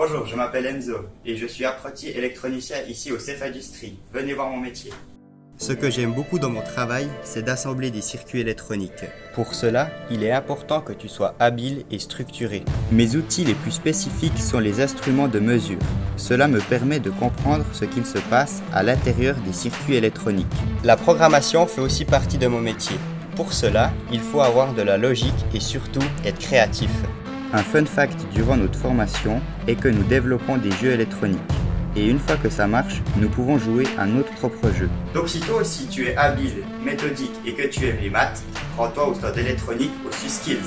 Bonjour, je m'appelle Enzo et je suis apprenti électronicien ici au CEF Industrie. Venez voir mon métier. Ce que j'aime beaucoup dans mon travail, c'est d'assembler des circuits électroniques. Pour cela, il est important que tu sois habile et structuré. Mes outils les plus spécifiques sont les instruments de mesure. Cela me permet de comprendre ce qu'il se passe à l'intérieur des circuits électroniques. La programmation fait aussi partie de mon métier. Pour cela, il faut avoir de la logique et surtout être créatif. Un fun fact durant notre formation est que nous développons des jeux électroniques et une fois que ça marche, nous pouvons jouer à notre propre jeu. Donc si toi aussi tu es habile, méthodique et que tu aimes les maths, rends-toi au stade électronique au SUSKills.